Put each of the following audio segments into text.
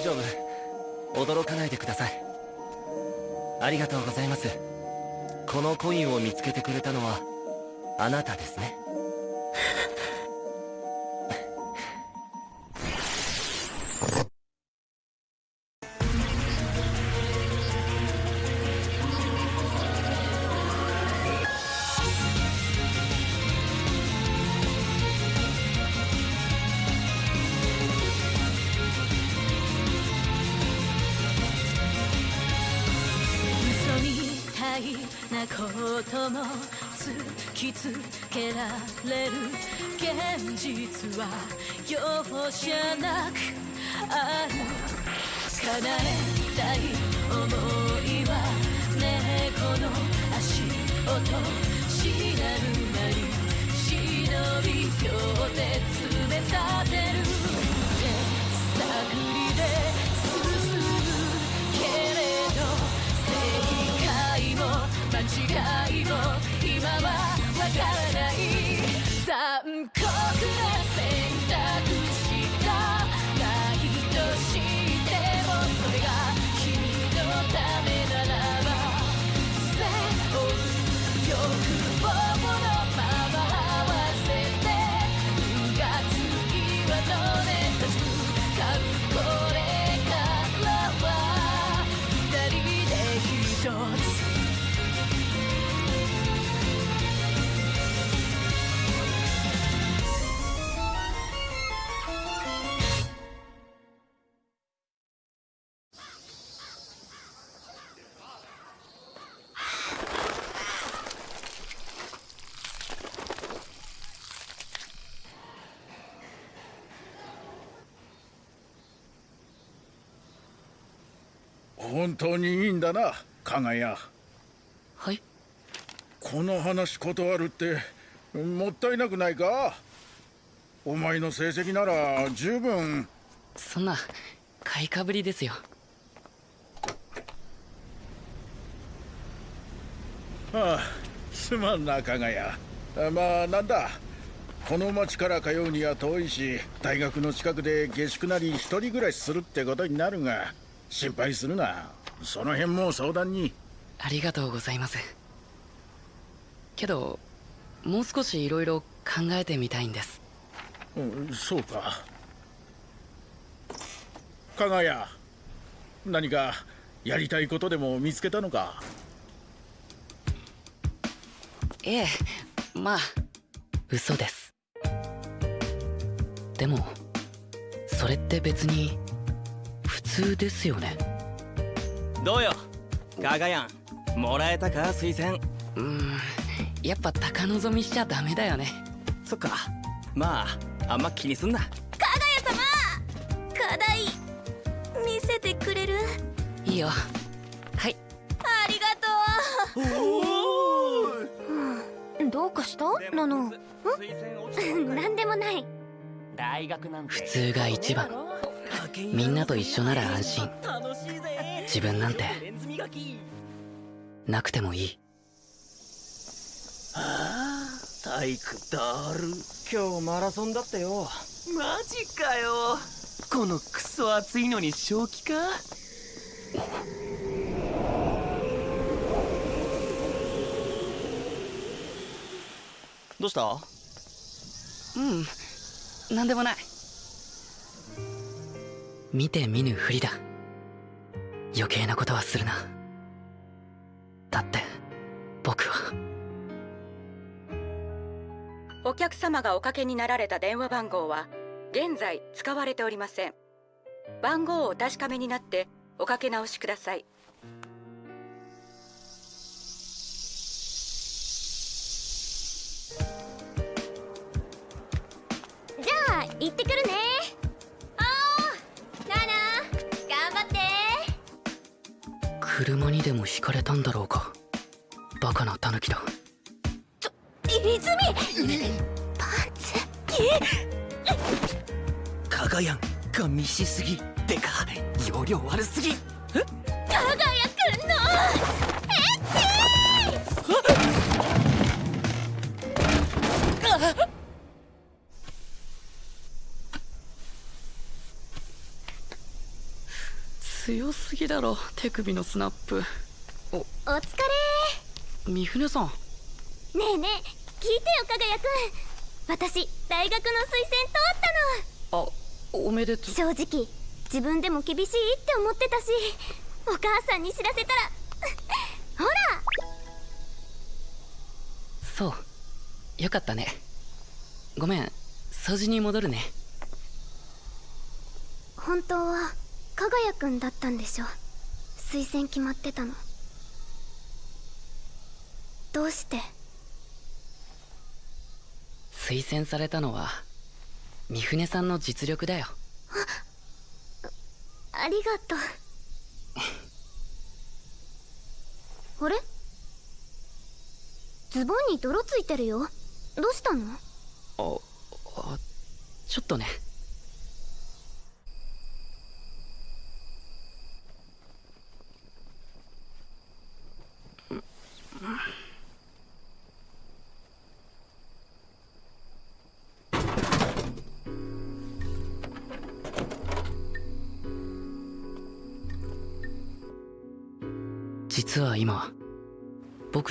大丈夫。驚かないでください。ありがとうございます。このコインを見つけてくれたのはあなたですね。いなことも突きつけられる現実は容赦なくある叶えたい想いは猫の足音しなるなり忍び両手詰め立てる間違いも今はわからない。残酷な本当にいいんだな加賀谷はい。この話断るってもったいなくないか？お前の成績なら十分。そんな買いかぶりですよ。ああすまんな加賀谷あまあなんだ？この町から通うには遠いし大学の近くで下宿なり一人暮らしするってことになるが心配するな。その辺も相談に。ありがとうございます。けどもう少し色々考えてみたいんです。うんそうか。加賀谷何かやりたいことでも見つけたのか？ええまあ嘘です。でもそれって別に普通ですよね。どうよ？ガガヤンもらえたか？推薦。うーんやっぱ高望みしちゃダメだよね。そっか。まああんま気にすんな。課題見せてくれる？いいよ。はい。ありがとう。どうかした？ナノんなんでもない。大学なんて。普通が一番みんなと一緒なら安心。楽しいぜ自分なんて。なくてもいい。ああ体育だる。今日マラソンだったよ。マジかよ。このクソ暑いのに正気か？どうした？うん。なんでもない見て見ぬふりだ。余計なことはするな。だって僕は。お客様がおかけになられた電話番号は現在使われておりません。番号をお確かめになっておかけ直しください。じゃあ行ってくるね。にでもひかれたんだろうか。バカなタヌキだ。泉！パンツ。かがやんが密しすぎ。てか容量悪すぎ。かがやくんのだろ手首のスナップ。お疲三船さん。れねえねえ聞いてよかがやくん。私大学の推薦通ったの。あおめでとう。正直自分でも厳しいって思ってたしお母さんに知らせたら ほら。そう。よかったね。ごめん掃除に戻るね。本当はかがやくんだったんでしょ推薦決まってたの。どうして？推薦されたのは三船さんの実力だよ。ありがとう。あれ？ズボンに泥ついてるよ。どうしたの？ああちょっとね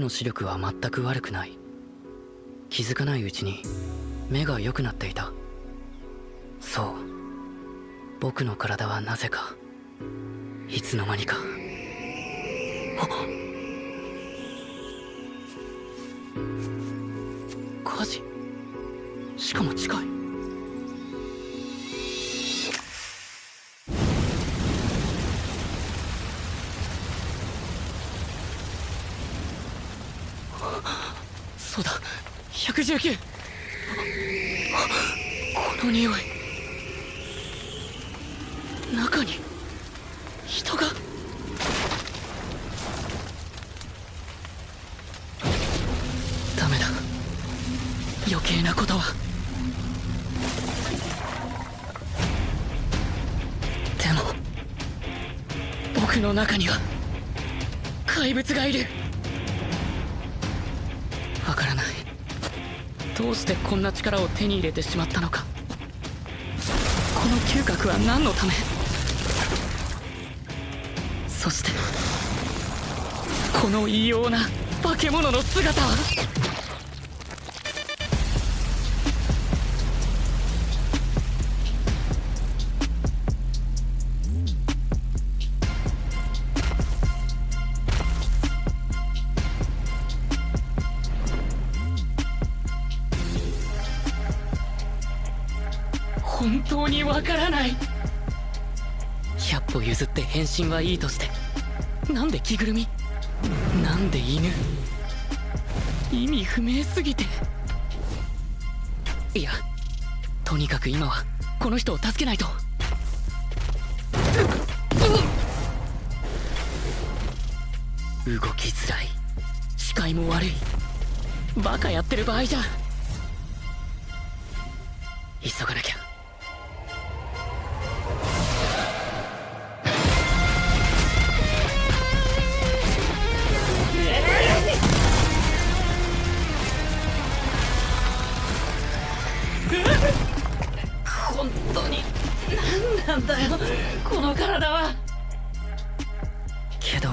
の視力は全く悪くない。気づかないうちに目が良くなっていた。そう。僕の体はなぜかいつの間にか。火事。しかも近い。19この匂い。中に人が。ダメだ。余計なことは。でも僕の中には怪物がいる。わからない。どうしてこんな力を手に入れてしまったのか。この嗅覚は何のため？そしてこの異様な化け物の姿は？譲って変身はいいとしてなんで着ぐるみなんで犬意味不明すぎて。いやとにかく今はこの人を助けないと。動きづらい視界も悪いバカやってる場合じゃ。急がなきゃ。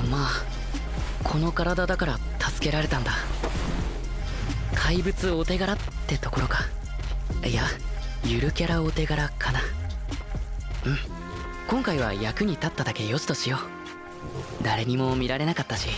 まあこの体だから助けられたんだ。怪物お手柄ってところか。いやゆるキャラお手柄かな。うん。今回は役に立っただけよしとしよう。誰にも見られなかったし。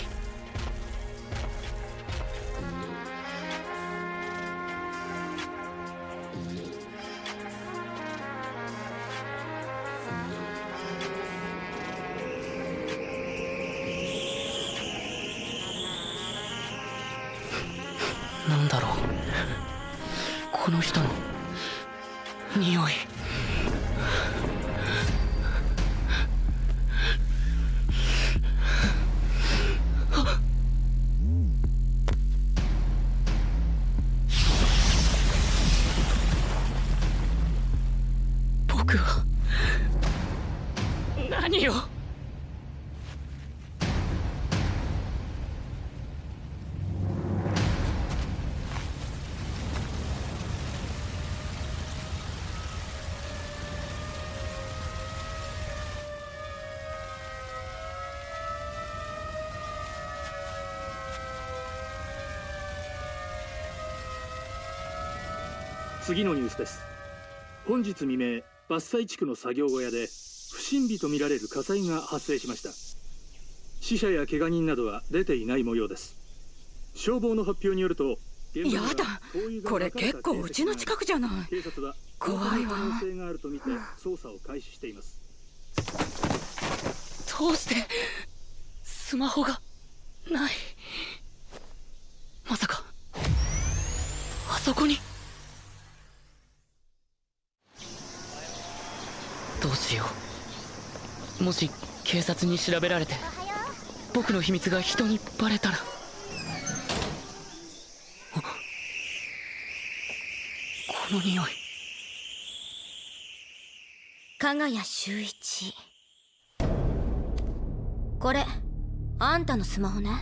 次のニュースです。本日未明伐採地区の作業小屋で不審火とみられる火災が発生しました。死者や怪我人などは出ていない模様です。消防の発表によるとやだこれ結構うちの近くじゃない。警察は怖いわ。可能性があるとみて捜査を開始しています。どうしてスマホがない。まさかあそこにどうしよう。もし警察に調べられて僕の秘密が人にバレたら。この匂い。加賀谷修一。これあんたのスマホね。やっ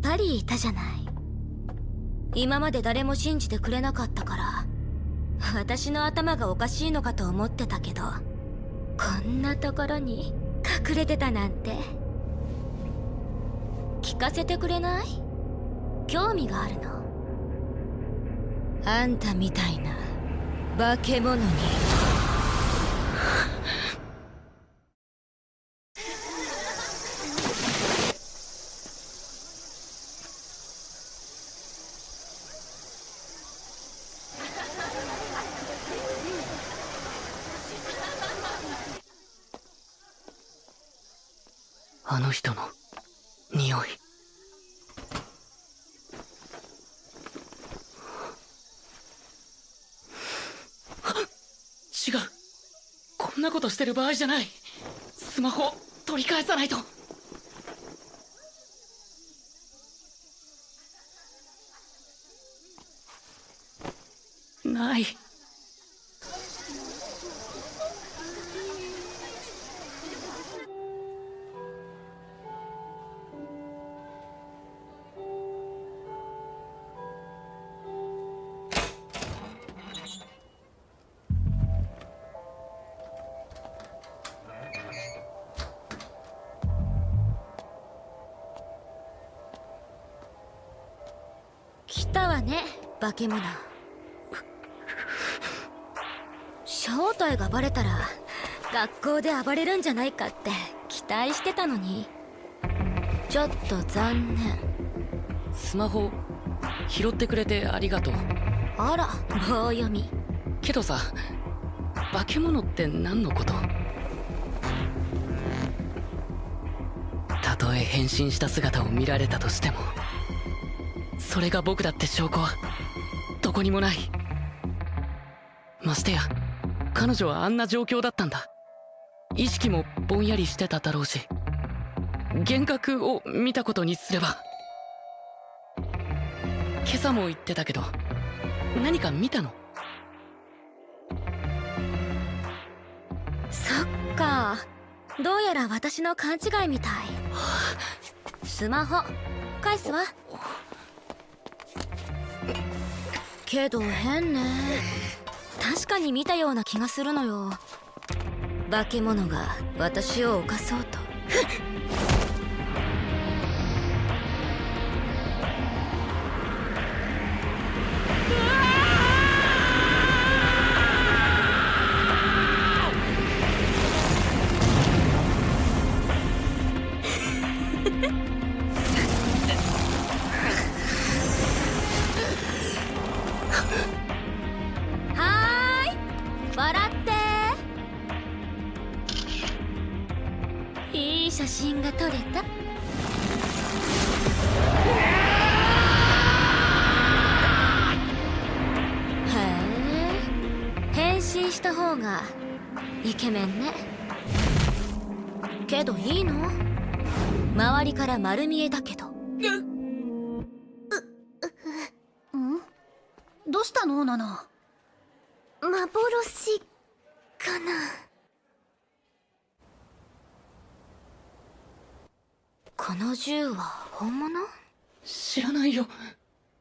ぱりいたじゃない。今まで誰も信じてくれなかったから。私の頭がおかしいのかと思ってたけどこんなところに隠れてたなんて。聞かせてくれない？興味があるの？あんたみたいな化け物に。あの人の匂い。違う。こんなことしてる場合じゃない。スマホ取り返さないと。ない。わね化け物。正体がバレたら学校で暴れるんじゃないかって期待してたのに。ちょっと残念。スマホ拾ってくれてありがとう。あら棒読み。けどさ化け物って何のこと？たとえ変身した姿を見られたとしてもそれが僕だって証拠はどこにもない。ましてや彼女はあんな状況だったんだ。意識もぼんやりしてただろうし幻覚を見たことにすれば。今朝も言ってたけど何か見たの？そっか。どうやら私の勘違いみたい。スマホ。返すわ。けど変ね。確かに見たような気がするのよ。化け物が私を犯そうと。丸見えだけど。どうしたの？ナナ。幻かな。この銃は本物？知らないよ。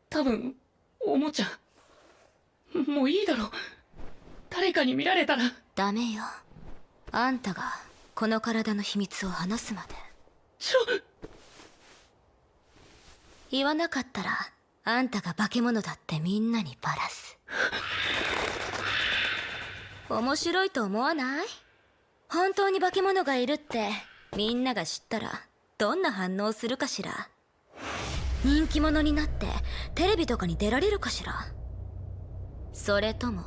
多分おもちゃ。もういいだろ誰かに見られたら。ダメよ。あんたがこの体の秘密を話すまで。ちょ言わなかったらあんたが化け物だってみんなにバラす。面白いと思わない？本当に化け物がいるってみんなが知ったらどんな反応するかしら？人気者になってテレビとかに出られるかしら？それとも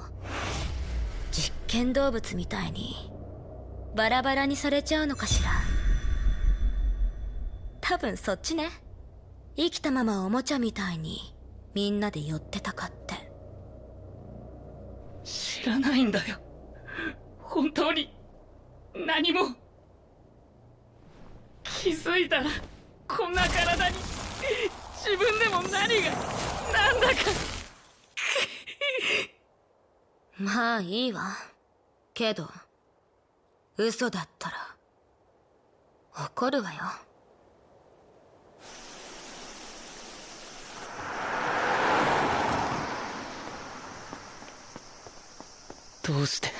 実験動物みたいにバラバラにされちゃうのかしら？多分そっちね。生きたままおもちゃみたいにみんなで寄ってたかって。知らないんだよ。本当に何も。気づいたらこんな体に自分でも何がなんだか。まあいいわ。けど嘘だったら怒るわよどうして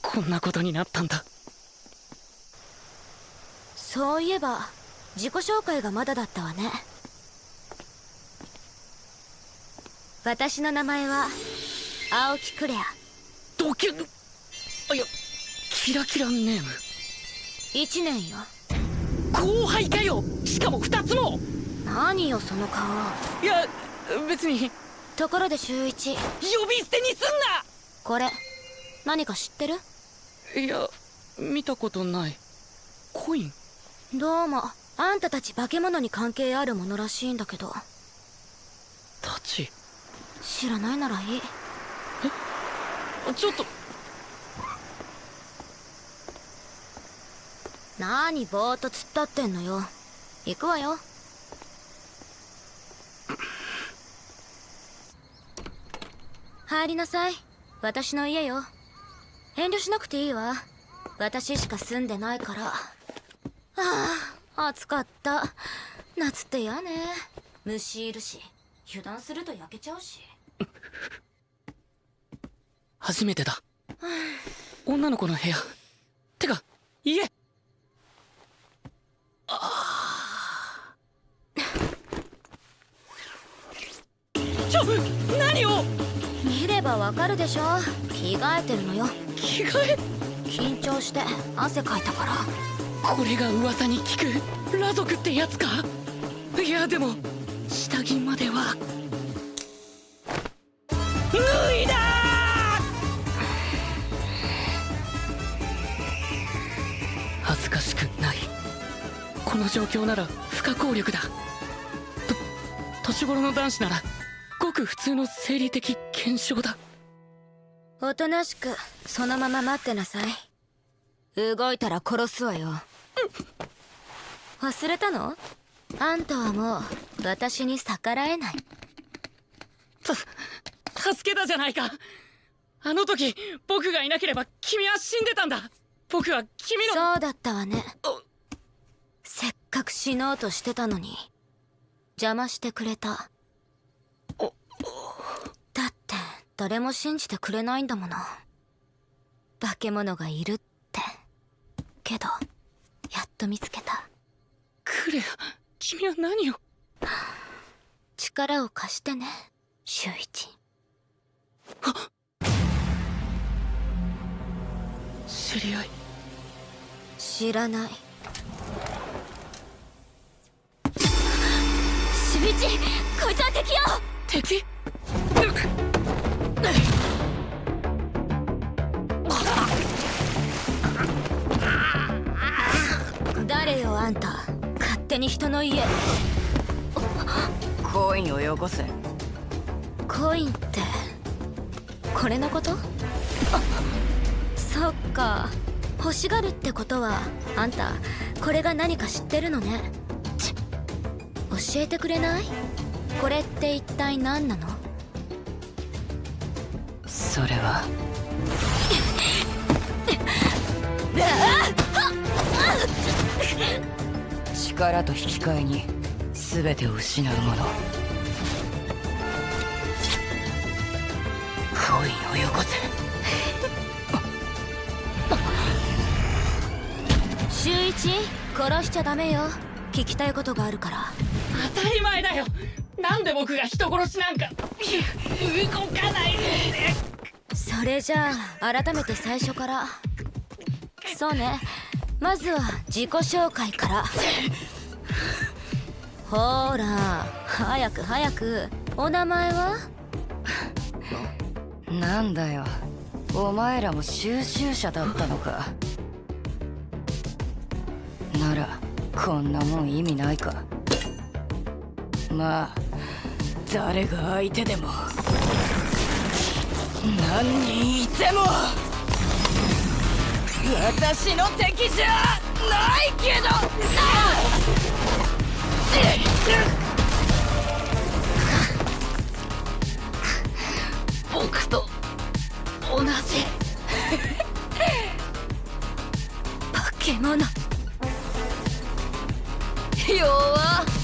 こんなことになったんだ？そういえば自己紹介がまだだったわね。私の名前は青木クレア。ドキュあいやキラキラネーム。1年よ。後輩かよ！しかも2つも！何よその顔。いや別に。ところで週一。呼び捨てにすんこれ何か知ってる？ないや見たことない。コイン？どうもあんたたち化け物に関係あるものらしいんだけど。たち？知らないならいい。ちょっと。何ぼーっと突っ立ってんのよ。行くわよ。入りなさい私の家よ。遠慮しなくていいわ。私しか住んでないから。ああ暑かった。夏って嫌ね。虫いるし。油断すると焼けちゃうし。初めてだ。女の子の部屋。てか家。わかるでしょ？着替えてるのよ。着替え？緊張して汗かいたから。これが噂に聞く裸族ってやつか？いやでも下着までは。脱いだ！恥ずかしくない。この状況なら不可抗力だ。と年頃の男子ならごく普通の生理的現象だおとなしくそのまま待ってなさい。動いたら殺すわよ。忘れたの？あんたはもう私に逆らえない。た助けたじゃないか。あの時僕がいなければ君は死んでたんだ。僕は君の。そうだったわね。せっかく死のうとしてたのに邪魔してくれただって誰も信じてくれないんだもの。化け物がいるって。けどやっと見つけた。クレア君は何を？力を貸してね周一。知り合い。知らない。周一こいつは敵よ！敵？誰よあんた。勝手に人の家。コインをよこせ。コインってこれのこと？そっか。欲しがるってことはあんたこれが何か知ってるのね。ち教えてくれない？これって一体何なの？そそれは。力と引き換えに全てを失うもの。コインをよこせ。周一殺しちゃダメよ。聞きたいことがあるから。当たり前だよ。なんで僕が人殺しなんか。動かないでそれじゃあ改めて最初から。そうね。まずは自己紹介から。ほら早く早く。お名前は？なんだよ。お前らも収集者だったのか。ならこんなもん意味ないか。まあ誰が相手でも。何人いても私の敵じゃないけどな僕と同じ。化け物弱